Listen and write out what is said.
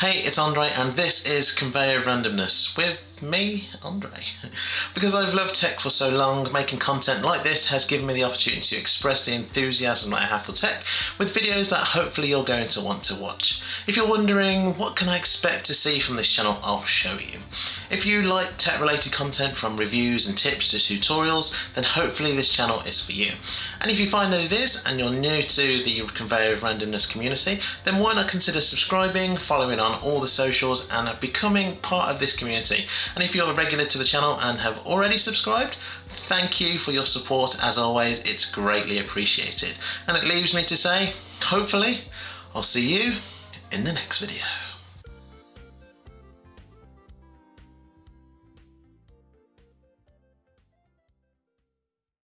Hey, it's Andre and this is Conveyor of Randomness with me, Andre. because I've loved tech for so long, making content like this has given me the opportunity to express the enthusiasm that I have for tech with videos that hopefully you're going to want to watch. If you're wondering what can I expect to see from this channel, I'll show you. If you like tech related content from reviews and tips to tutorials, then hopefully this channel is for you. And if you find that it is and you're new to the Conveyor of Randomness community, then why not consider subscribing, following on all the socials and becoming part of this community. And if you're a regular to the channel and have already subscribed, thank you for your support as always, it's greatly appreciated. And it leaves me to say, hopefully, I'll see you in the next video.